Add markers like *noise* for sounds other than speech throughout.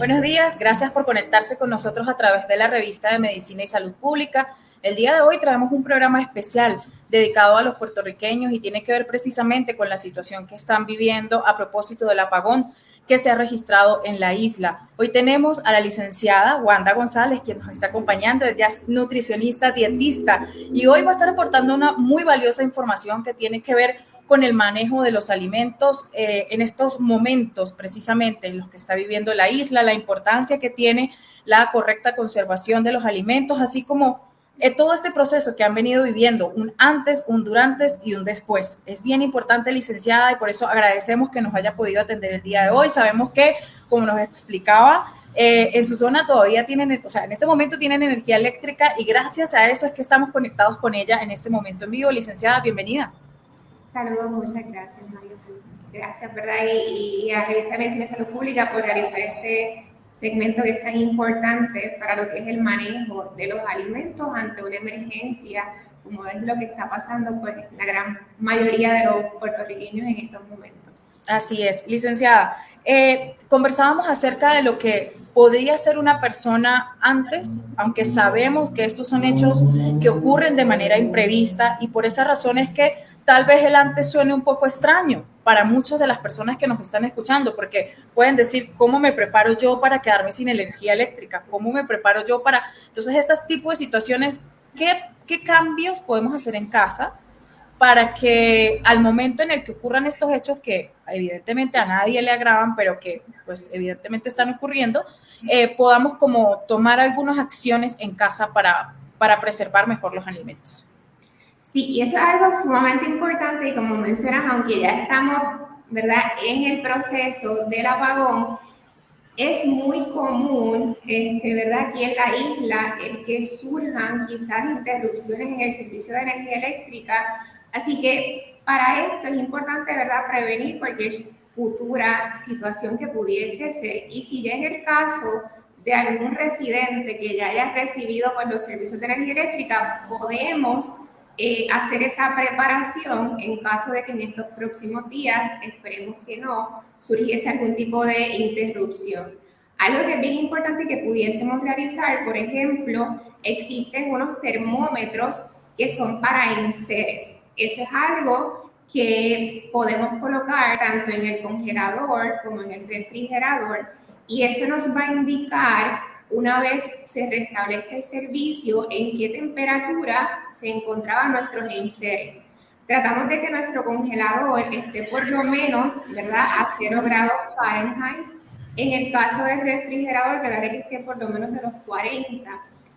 Buenos días, gracias por conectarse con nosotros a través de la revista de Medicina y Salud Pública. El día de hoy traemos un programa especial dedicado a los puertorriqueños y tiene que ver precisamente con la situación que están viviendo a propósito del apagón que se ha registrado en la isla. Hoy tenemos a la licenciada Wanda González, quien nos está acompañando, ella es nutricionista, dietista, y hoy va a estar aportando una muy valiosa información que tiene que ver con el manejo de los alimentos eh, en estos momentos precisamente en los que está viviendo la isla, la importancia que tiene la correcta conservación de los alimentos, así como eh, todo este proceso que han venido viviendo, un antes, un durante y un después. Es bien importante, licenciada, y por eso agradecemos que nos haya podido atender el día de hoy. Sabemos que, como nos explicaba, eh, en su zona todavía tienen, o sea, en este momento tienen energía eléctrica y gracias a eso es que estamos conectados con ella en este momento en vivo. Licenciada, bienvenida. Saludos, muchas gracias, Mario. Gracias, ¿verdad? Y, y a Revista Medicina de Salud Pública por realizar este segmento que es tan importante para lo que es el manejo de los alimentos ante una emergencia, como es lo que está pasando pues la gran mayoría de los puertorriqueños en estos momentos. Así es, licenciada. Eh, conversábamos acerca de lo que podría ser una persona antes, aunque sabemos que estos son hechos que ocurren de manera imprevista y por esa razón es que tal vez el antes suene un poco extraño para muchas de las personas que nos están escuchando, porque pueden decir, ¿cómo me preparo yo para quedarme sin energía eléctrica? ¿Cómo me preparo yo para...? Entonces, este tipo de situaciones, ¿qué, qué cambios podemos hacer en casa para que al momento en el que ocurran estos hechos que evidentemente a nadie le agradan, pero que pues evidentemente están ocurriendo, eh, podamos como tomar algunas acciones en casa para, para preservar mejor los alimentos. Sí, y eso es algo sumamente importante y como mencionas, aunque ya estamos, ¿verdad?, en el proceso del apagón, es muy común, este, ¿verdad?, aquí en la isla, el que surjan quizás interrupciones en el servicio de energía eléctrica. Así que para esto es importante, ¿verdad?, prevenir cualquier futura situación que pudiese ser. Y si ya en el caso de algún residente que ya haya recibido pues, los servicios de energía eléctrica, podemos eh, hacer esa preparación en caso de que en estos próximos días, esperemos que no, surgiese algún tipo de interrupción. Algo que es bien importante que pudiésemos realizar, por ejemplo, existen unos termómetros que son para enseres. Eso es algo que podemos colocar tanto en el congelador como en el refrigerador y eso nos va a indicar una vez se restablezca el servicio, en qué temperatura se encontraban nuestros enseres. Tratamos de que nuestro congelador esté por lo menos, ¿verdad?, a 0 grados Fahrenheit. En el caso del refrigerador, trataré que esté por lo menos de los 40.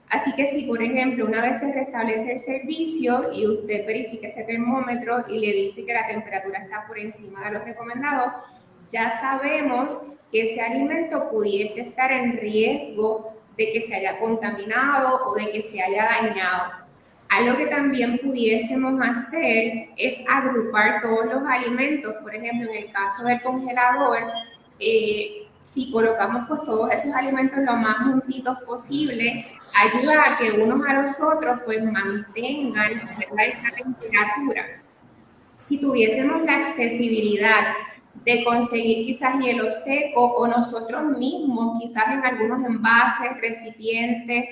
Así que si, por ejemplo, una vez se restablece el servicio y usted verifica ese termómetro y le dice que la temperatura está por encima de lo recomendado, ya sabemos que ese alimento pudiese estar en riesgo de que se haya contaminado o de que se haya dañado. Algo que también pudiésemos hacer es agrupar todos los alimentos. Por ejemplo, en el caso del congelador, eh, si colocamos pues todos esos alimentos lo más juntitos posible, ayuda a que unos a los otros pues mantengan esa temperatura. Si tuviésemos la accesibilidad de conseguir quizás hielo seco o nosotros mismos, quizás en algunos envases, recipientes,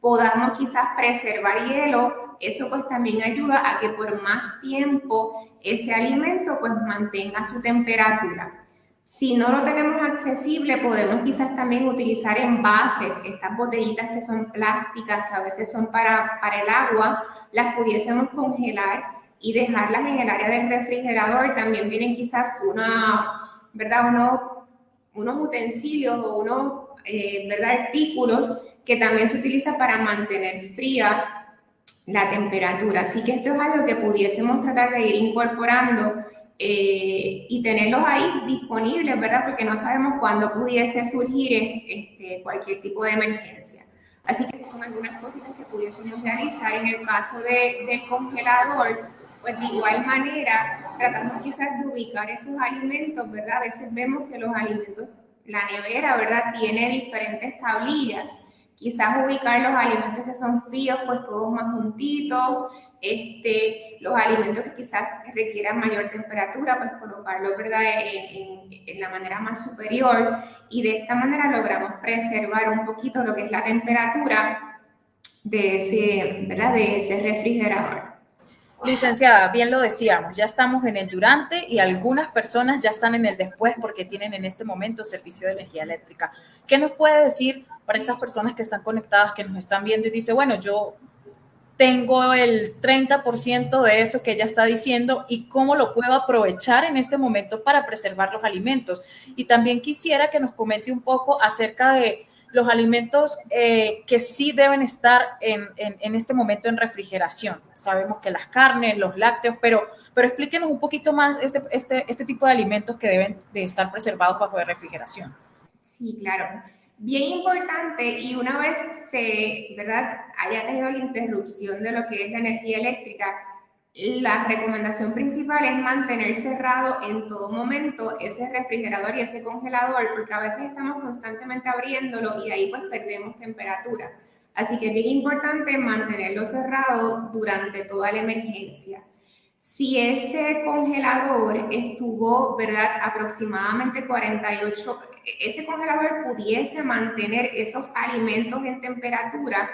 podamos quizás preservar hielo, eso pues también ayuda a que por más tiempo ese alimento pues mantenga su temperatura. Si no lo tenemos accesible, podemos quizás también utilizar envases, estas botellitas que son plásticas, que a veces son para, para el agua, las pudiésemos congelar y dejarlas en el área del refrigerador. También vienen quizás una, ¿verdad? Unos, unos utensilios o unos eh, ¿verdad? artículos que también se utiliza para mantener fría la temperatura. Así que esto es algo que pudiésemos tratar de ir incorporando eh, y tenerlos ahí disponibles, ¿verdad? Porque no sabemos cuándo pudiese surgir este, cualquier tipo de emergencia. Así que son algunas cositas que pudiésemos realizar en el caso de, del congelador pues de igual manera tratamos quizás de ubicar esos alimentos, ¿verdad? A veces vemos que los alimentos, la nevera, ¿verdad? Tiene diferentes tablillas. Quizás ubicar los alimentos que son fríos, pues todos más juntitos, Este, los alimentos que quizás requieran mayor temperatura, pues colocarlos ¿verdad? En, en, la manera más superior y de esta manera logramos preservar un poquito lo que es la temperatura de ese, ¿verdad? De ese refrigerador. Licenciada, bien lo decíamos, ya estamos en el durante y algunas personas ya están en el después porque tienen en este momento servicio de energía eléctrica. ¿Qué nos puede decir para esas personas que están conectadas, que nos están viendo y dice, bueno, yo tengo el 30% de eso que ella está diciendo y cómo lo puedo aprovechar en este momento para preservar los alimentos? Y también quisiera que nos comente un poco acerca de los alimentos eh, que sí deben estar en, en, este momento en refrigeración. Sabemos que las carnes, los lácteos, pero, pero explíquenos un poquito más este, este, este tipo de alimentos que deben de estar preservados bajo de refrigeración. Sí, claro. Bien importante y una vez se, ¿verdad?, haya tenido la interrupción de lo que es la energía eléctrica, la recomendación principal es mantener cerrado en todo momento ese refrigerador y ese congelador, porque a veces estamos constantemente abriéndolo y ahí pues perdemos temperatura. Así que es bien importante mantenerlo cerrado durante toda la emergencia. Si ese congelador estuvo, ¿verdad?, aproximadamente 48, ese congelador pudiese mantener esos alimentos en temperatura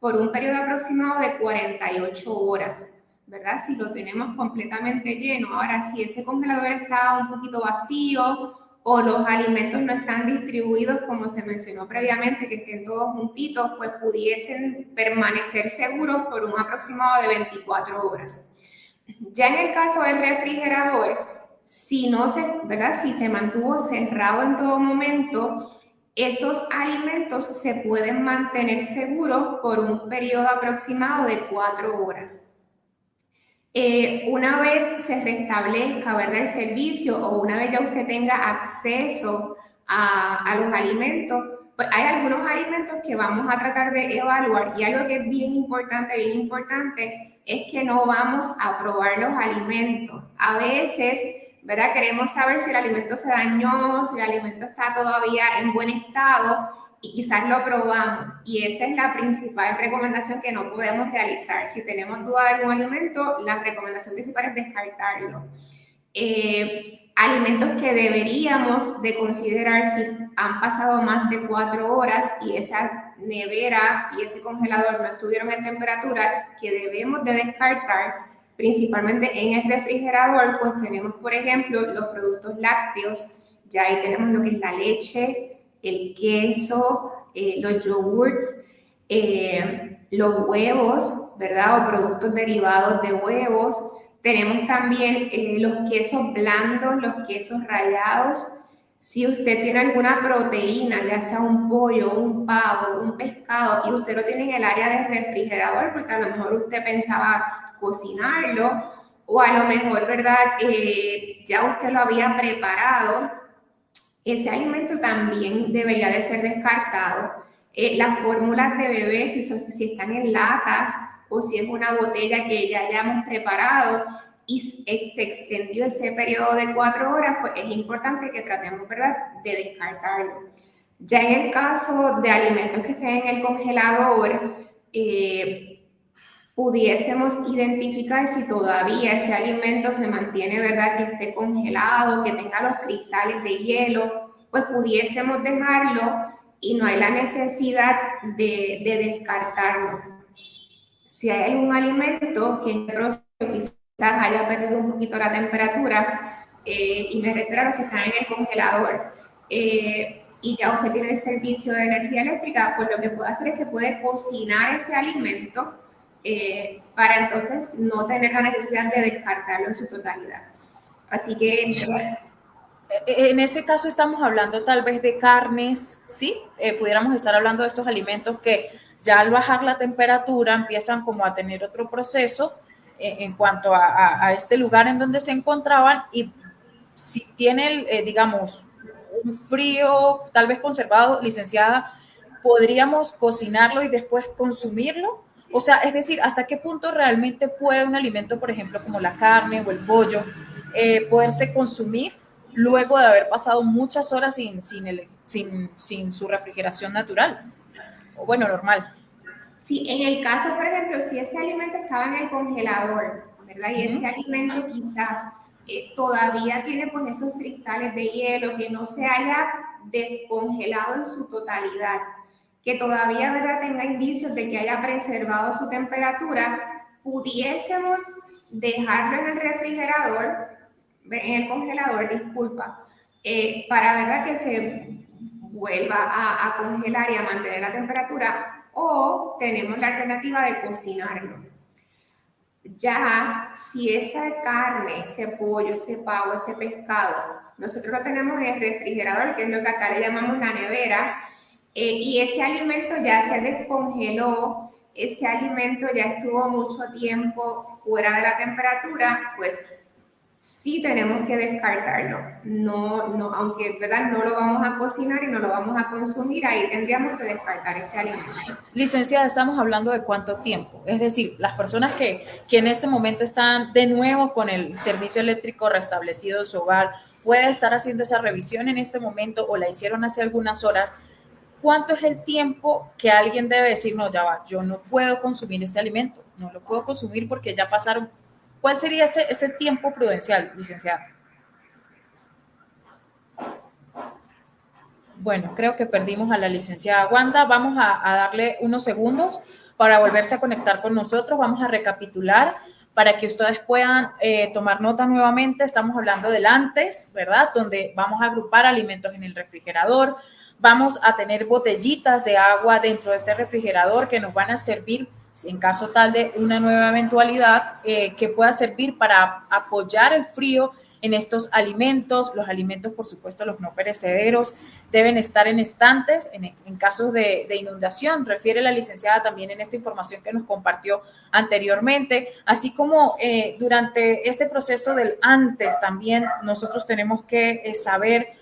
por un periodo aproximado de 48 horas. ¿Verdad? Si lo tenemos completamente lleno. Ahora, si ese congelador está un poquito vacío o los alimentos no están distribuidos como se mencionó previamente, que estén todos juntitos, pues pudiesen permanecer seguros por un aproximado de 24 horas. Ya en el caso del refrigerador, si no se, ¿verdad? Si se mantuvo cerrado en todo momento, esos alimentos se pueden mantener seguros por un periodo aproximado de 4 horas. Eh, una vez se restablezca ¿verdad? el servicio o una vez ya usted tenga acceso a, los alimentos, pues hay algunos alimentos que vamos a tratar de evaluar y algo que es bien importante, bien importante, es que no vamos a probar los alimentos. A veces, ¿verdad? Queremos saber si el alimento se dañó, si el alimento está todavía en buen estado y quizás lo probamos. Y esa es la principal recomendación que no podemos realizar. Si tenemos duda de algún alimento, la recomendación principal es descartarlo. Eh, alimentos que deberíamos de considerar si han pasado más de cuatro horas y esa nevera y ese congelador no estuvieron en temperatura, que debemos de descartar, principalmente en el refrigerador, pues tenemos, por ejemplo, los productos lácteos, ya ahí tenemos lo que es la leche, el queso, eh, los yogurts, eh, los huevos, ¿verdad? O productos derivados de huevos. Tenemos también eh, los quesos blandos, los quesos rallados. Si usted tiene alguna proteína, ya sea un pollo, un pavo, un pescado, y usted lo tiene en el área de refrigerador, porque a lo mejor usted pensaba cocinarlo, o a lo mejor, ¿verdad? ya usted lo había preparado, ese alimento también debería de ser descartado. Eh, las fórmulas de bebé, si, si están en latas o si es una botella que ya hayamos preparado y se extendió ese periodo de cuatro horas, pues es importante que tratemos, ¿verdad?, de descartarlo. Ya en el caso de alimentos que estén en el congelador, eh, pudiésemos identificar si todavía ese alimento se mantiene, ¿verdad? Que esté congelado, que tenga los cristales de hielo, pues pudiésemos dejarlo y no hay la necesidad de, descartarlo. Si hay algún alimento que quizás haya perdido un poquito la temperatura, eh, y me refiero a los que están en el congelador, eh, y ya usted tiene el servicio de energía eléctrica, pues lo que puede hacer es que puede cocinar ese alimento eh, para entonces no tener la necesidad de descartarlo en su totalidad. Así que... Eh, en ese caso estamos hablando tal vez de carnes, ¿sí? Eh, pudiéramos estar hablando de estos alimentos que ya al bajar la temperatura empiezan como a tener otro proceso en cuanto a, este lugar en donde se encontraban y si tiene, digamos, un frío tal vez conservado, licenciada, podríamos cocinarlo y después consumirlo o sea, es decir, ¿hasta qué punto realmente puede un alimento, por ejemplo, como la carne o el pollo, eh, poderse consumir luego de haber pasado muchas horas sin, sin, sin, sin su refrigeración natural? O bueno, normal. Sí, en el caso, por ejemplo, si ese alimento estaba en el congelador, ¿verdad? Y ese alimento quizás eh, todavía tiene pues esos cristales de hielo que no se haya descongelado en su totalidad, que todavía ¿verdad? tenga indicios de que haya preservado su temperatura, pudiésemos dejarlo en el refrigerador, en el congelador, disculpa, eh, para ¿verdad? que se vuelva a congelar y a mantener la temperatura o tenemos la alternativa de cocinarlo. Ya, si esa carne, ese pollo, ese pavo, ese pescado, nosotros lo tenemos en el refrigerador, que es lo que acá le llamamos la nevera, eh, y ese alimento ya se descongeló, ese alimento ya estuvo mucho tiempo fuera de la temperatura, pues sí tenemos que descartarlo. No, no, aunque ¿verdad? no lo vamos a cocinar y no lo vamos a consumir, ahí tendríamos que descartar ese alimento. Licenciada, estamos hablando de cuánto tiempo. Es decir, las personas que, que en este momento están de nuevo con el servicio eléctrico restablecido en su hogar, puede estar haciendo esa revisión en este momento o la hicieron hace algunas horas. ¿Cuánto es el tiempo que alguien debe decir, no, ya va, yo no puedo consumir este alimento, no lo puedo consumir porque ya pasaron ¿Cuál sería ese, ese tiempo prudencial, licenciada? Bueno, creo que perdimos a la licenciada Wanda. Vamos a, darle unos segundos para volverse a conectar con nosotros. Vamos a recapitular para que ustedes puedan eh, tomar nota nuevamente. Estamos hablando del antes, ¿verdad? Donde vamos a agrupar alimentos en el refrigerador. Vamos a tener botellitas de agua dentro de este refrigerador que nos van a servir en caso tal de una nueva eventualidad eh, que pueda servir para apoyar el frío en estos alimentos. Los alimentos, por supuesto, los no perecederos, deben estar en estantes en, casos de, inundación. Refiere la licenciada también en esta información que nos compartió anteriormente, así como eh, durante este proceso del antes también nosotros tenemos que eh, saber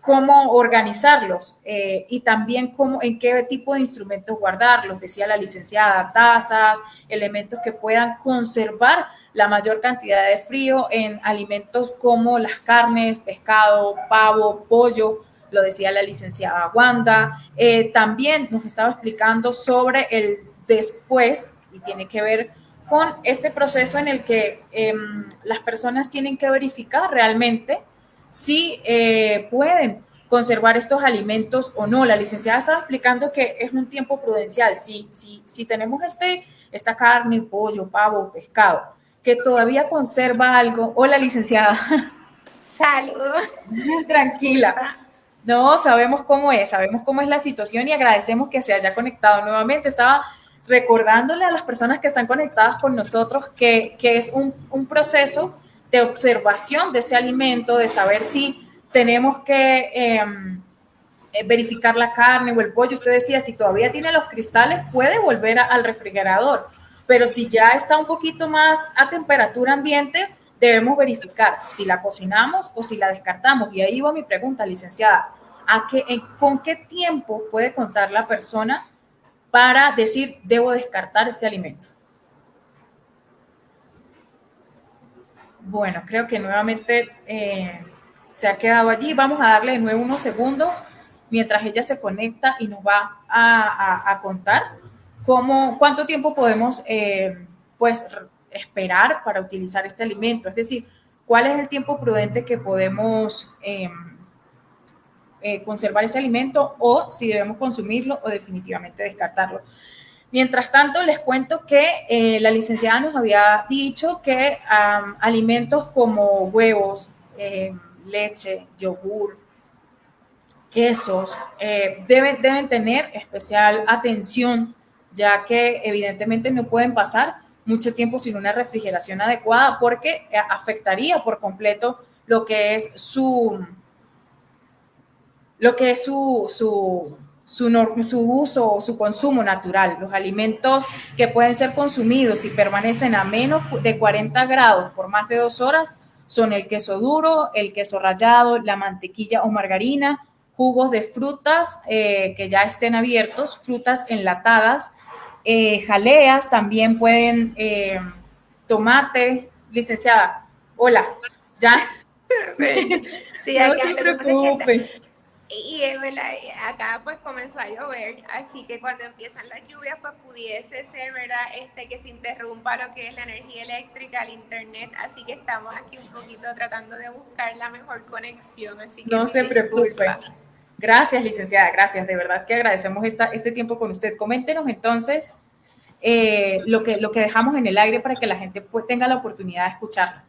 cómo organizarlos eh, y también cómo, en qué tipo de instrumentos guardarlos. Decía la licenciada, tazas, elementos que puedan conservar la mayor cantidad de frío en alimentos como las carnes, pescado, pavo, pollo, lo decía la licenciada Wanda. Eh, también nos estaba explicando sobre el después y tiene que ver con este proceso en el que em, las personas tienen que verificar realmente si eh, pueden conservar estos alimentos o no. La licenciada estaba explicando que es un tiempo prudencial. Si, si, si tenemos este, esta carne, pollo, pavo, pescado, que todavía conserva algo. Hola, licenciada. *laughs* Saludos. *laughs* Tranquila. No, sabemos cómo es, sabemos cómo es la situación y agradecemos que se haya conectado nuevamente. Estaba recordándole a las personas que están conectadas con nosotros que, que es un, un proceso de observación de ese alimento, de saber si tenemos que em, eh, verificar la carne o el pollo. Usted decía, si todavía tiene los cristales, puede volver al refrigerador, pero si ya está un poquito más a temperatura ambiente, debemos verificar si la cocinamos o si la descartamos. Y ahí va mi pregunta, licenciada. ¿A qué, ¿Con qué tiempo puede contar la persona para decir, debo descartar este alimento? Bueno, creo que nuevamente eh, se ha quedado allí. Vamos a darle de nuevo unos segundos mientras ella se conecta y nos va a, contar cómo, cuánto tiempo podemos eh, pues, esperar para utilizar este alimento. Es decir, cuál es el tiempo prudente que podemos em, eh, conservar ese alimento o si debemos consumirlo o definitivamente descartarlo. Mientras tanto, les cuento que eh, la licenciada nos había dicho que alimentos como huevos, eh, leche, yogur, quesos, eh, deben, deben tener especial atención, ya que evidentemente no pueden pasar mucho tiempo sin una refrigeración adecuada porque afectaría por completo lo que es su, lo que es su, su su, su uso o su consumo natural. Los alimentos que pueden ser consumidos y permanecen a menos de 40 grados por más de dos horas son el queso duro, el queso rallado, la mantequilla o margarina, jugos de frutas eh, que ya estén abiertos, frutas enlatadas, eh, jaleas, también pueden, eh, tomate, licenciada, hola, ¿ya? Sí, *laughs* no se preocupe. Y es verdad, acá pues comenzó a llover, así que cuando empiezan las lluvias pues pudiese ser, ¿verdad? Este, que se interrumpa lo que es la energía eléctrica, el internet, así que estamos aquí un poquito tratando de buscar la mejor conexión, así que no se preocupe. Gracias, licenciada, gracias, de verdad que agradecemos esta, este tiempo con usted. Coméntenos entonces eh, lo, que, lo que dejamos en el aire para que la gente pues, tenga la oportunidad de escucharlo.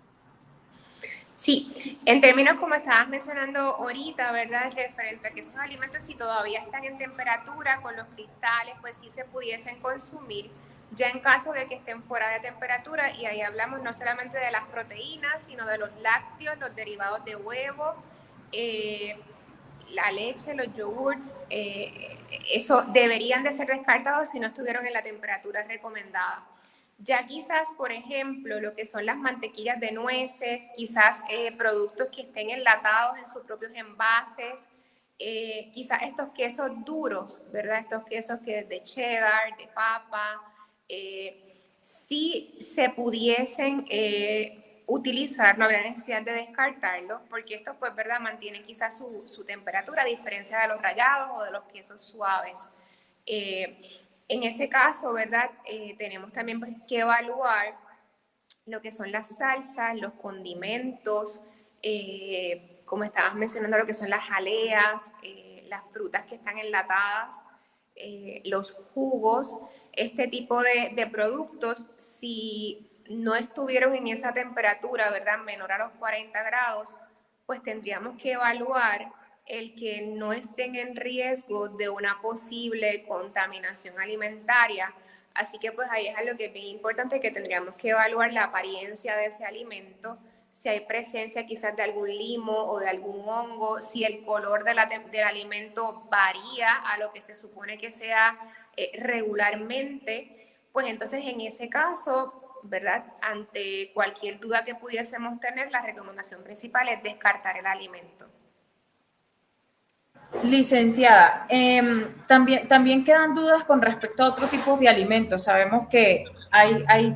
Sí, en términos como estabas mencionando ahorita, ¿verdad? Referente a que esos alimentos si todavía están en temperatura con los cristales, pues sí se pudiesen consumir. Ya en caso de que estén fuera de temperatura, y ahí hablamos no solamente de las proteínas, sino de los lácteos, los derivados de huevo, eh, la leche, los yogurts, eh, eso deberían de ser descartados si no estuvieron en la temperatura recomendada. Ya quizás, por ejemplo, lo que son las mantequillas de nueces, quizás eh, productos que estén enlatados en sus propios envases, eh, quizás estos quesos duros, ¿verdad? Estos quesos que de cheddar, de papa, eh, si se pudiesen utilizar, no habría necesidad de descartarlos, porque estos, pues, ¿verdad? Mantienen quizás su, su, temperatura, a diferencia de los rallados o de los quesos suaves. En ese caso, ¿verdad? Eh, tenemos también pues, que evaluar lo que son las salsas, los condimentos, eh, como estabas mencionando, lo que son las jaleas, eh, las frutas que están enlatadas, los jugos, este tipo de, de, productos, si no estuvieron en esa temperatura, ¿verdad? Menor a los 40 grados, pues tendríamos que evaluar el que no estén en riesgo de una posible contaminación alimentaria. Así que pues ahí es algo que es bien importante que tendríamos que evaluar la apariencia de ese alimento, si hay presencia quizás de algún limo o de algún hongo, si el color de la, del alimento varía a lo que se supone que sea eh, regularmente, pues entonces en ese caso, ¿verdad? Ante cualquier duda que pudiésemos tener, la recomendación principal es descartar el alimento. Licenciada, em, también, también quedan dudas con respecto a otro tipo de alimentos. Sabemos que hay, hay,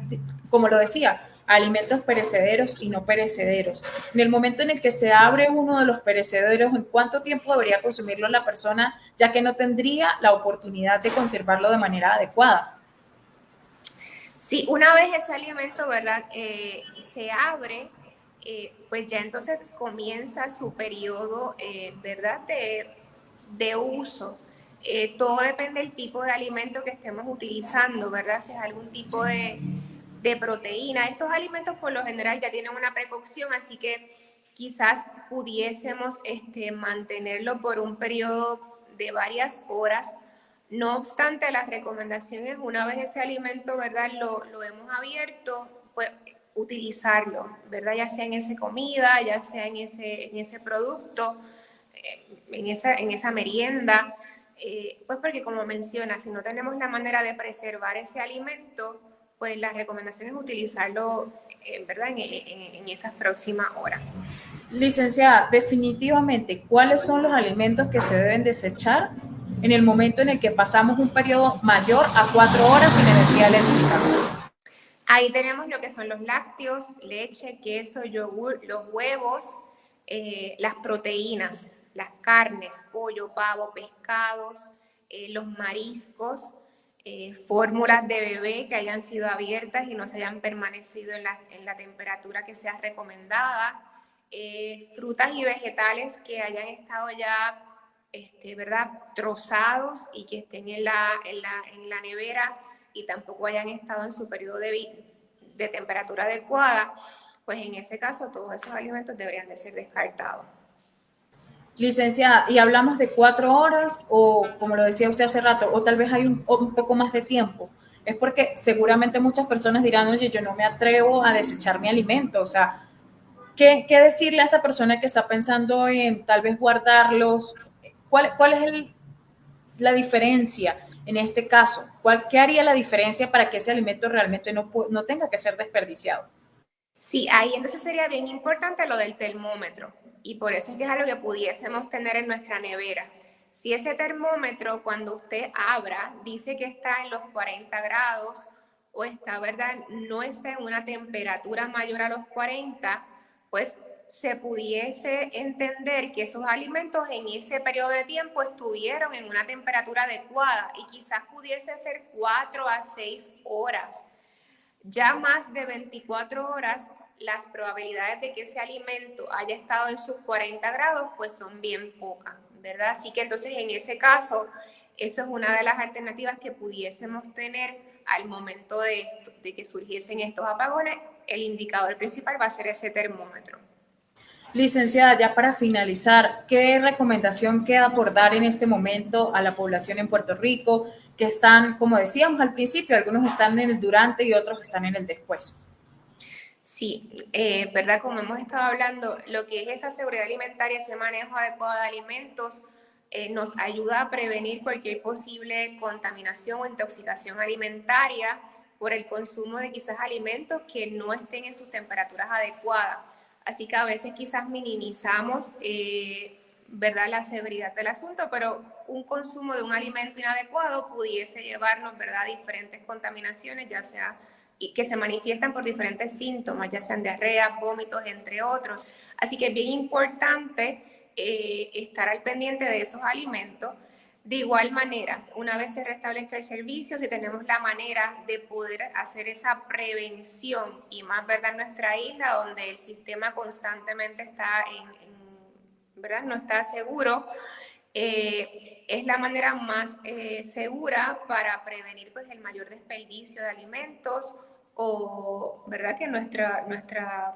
como lo decía, alimentos perecederos y no perecederos. En el momento en el que se abre uno de los perecederos, ¿en cuánto tiempo debería consumirlo la persona, ya que no tendría la oportunidad de conservarlo de manera adecuada? Sí, una vez ese alimento, ¿verdad? Eh, se abre, eh, pues ya entonces comienza su periodo, eh, ¿verdad? De de uso. Eh, todo depende del tipo de alimento que estemos utilizando, ¿verdad? Si es algún tipo de, de proteína. Estos alimentos por lo general ya tienen una precaución, así que quizás pudiésemos este, mantenerlo por un periodo de varias horas. No obstante, las recomendaciones, una vez ese alimento, ¿verdad? Lo, lo hemos abierto, pues utilizarlo, ¿verdad? Ya sea en esa comida, ya sea en ese, en ese producto en esa, en esa merienda, eh, pues porque como menciona, si no tenemos la manera de preservar ese alimento, pues la recomendación es utilizarlo eh, ¿verdad? En, en, esas próximas horas. Licenciada, definitivamente, ¿cuáles son los alimentos que se deben desechar en el momento en el que pasamos un periodo mayor a cuatro horas sin energía eléctrica? Ahí tenemos lo que son los lácteos, leche, queso, yogur, los huevos, eh, las proteínas las carnes, pollo, pavo, pescados, eh, los mariscos, eh, fórmulas de bebé que hayan sido abiertas y no se hayan permanecido en la, en la temperatura que sea recomendada, eh, frutas y vegetales que hayan estado ya, este, ¿verdad?, trozados y que estén en la, en la, en la nevera y tampoco hayan estado en su periodo de, de temperatura adecuada, pues en ese caso todos esos alimentos deberían de ser descartados. Licenciada, y hablamos de cuatro horas o, como lo decía usted hace rato, o tal vez hay un, poco más de tiempo. Es porque seguramente muchas personas dirán, oye, yo no me atrevo a desechar mi alimento. O sea, ¿qué, decirle a esa persona que está pensando en tal vez guardarlos? ¿Cuál, cuál es la diferencia en este caso? ¿Cuál, ¿Qué haría la diferencia para que ese alimento realmente no, no tenga que ser desperdiciado? Sí, ahí entonces sería bien importante lo del termómetro y por eso es que es algo que pudiésemos tener en nuestra nevera. Si ese termómetro cuando usted abra dice que está en los 40 grados o está, ¿verdad? No está en una temperatura mayor a los 40, pues se pudiese entender que esos alimentos en ese periodo de tiempo estuvieron en una temperatura adecuada y quizás pudiese ser 4 a 6 horas. Ya más de 24 horas, las probabilidades de que ese alimento haya estado en sus 40 grados pues son bien pocas, ¿verdad? Así que entonces en ese caso, eso es una de las alternativas que pudiésemos tener al momento de, de que surgiesen estos apagones. El indicador principal va a ser ese termómetro. Licenciada, ya para finalizar, ¿qué recomendación queda por dar en este momento a la población en Puerto Rico que están, como decíamos al principio, algunos están en el durante y otros están en el después? Sí, eh, ¿verdad? Como hemos estado hablando, lo que es esa seguridad alimentaria, ese manejo adecuado de alimentos, eh, nos ayuda a prevenir cualquier posible contaminación o intoxicación alimentaria por el consumo de quizás alimentos que no estén en sus temperaturas adecuadas. Así que a veces quizás minimizamos, eh, ¿verdad?, la severidad del asunto, pero un consumo de un alimento inadecuado pudiese llevarnos, ¿verdad?, a diferentes contaminaciones, ya sea y que se manifiestan por diferentes síntomas, ya sean diarrea, vómitos, entre otros. Así que es bien importante eh, estar al pendiente de esos alimentos de igual manera, una vez se restablezca el servicio, si tenemos la manera de poder hacer esa prevención y más, ¿verdad? En nuestra isla, donde el sistema constantemente está en, ¿verdad? No está seguro, eh, es la manera más eh, segura para prevenir pues, el mayor desperdicio de alimentos o, ¿verdad? Que nuestra, nuestra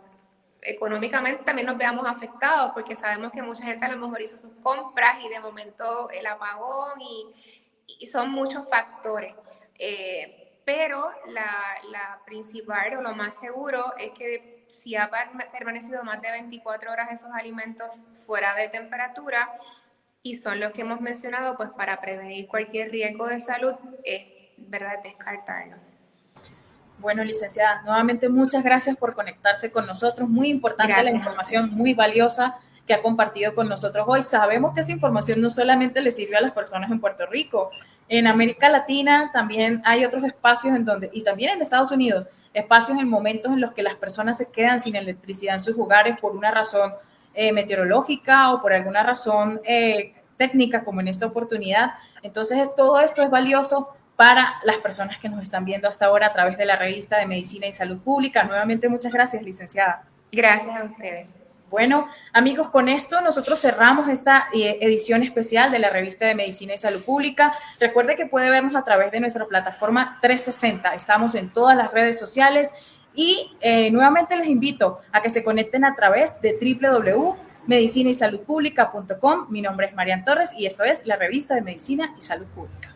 económicamente también nos veamos afectados, porque sabemos que mucha gente a lo mejor hizo sus compras y de momento el apagón y, son muchos factores. Eh, pero la, la, principal o lo más seguro es que si ha permanecido más de 24 horas esos alimentos fuera de temperatura y son los que hemos mencionado, pues para prevenir cualquier riesgo de salud es verdad descartarlos. Bueno, licenciada, nuevamente muchas gracias por conectarse con nosotros. Muy importante la información, muy valiosa que ha compartido con nosotros hoy. Sabemos que esa información no solamente le sirve a las personas en Puerto Rico, en América Latina también hay otros espacios en donde, y también en Estados Unidos, espacios en momentos en los que las personas se quedan sin electricidad en sus hogares por una razón eh, meteorológica o por alguna razón eh, técnica, como en esta oportunidad. Entonces, todo esto es valioso para las personas que nos están viendo hasta ahora a través de la revista de Medicina y Salud Pública. Nuevamente, muchas gracias, licenciada. Gracias a ustedes. Bueno, amigos, con esto nosotros cerramos esta eh, edición especial de la revista de Medicina y Salud Pública. Recuerde que puede vernos a través de nuestra plataforma 360. Estamos en todas las redes sociales y eh, nuevamente les invito a que se conecten a través de www.medicinaysaludpublica.com. Mi nombre es Marian Torres y esto es la revista de Medicina y Salud Pública.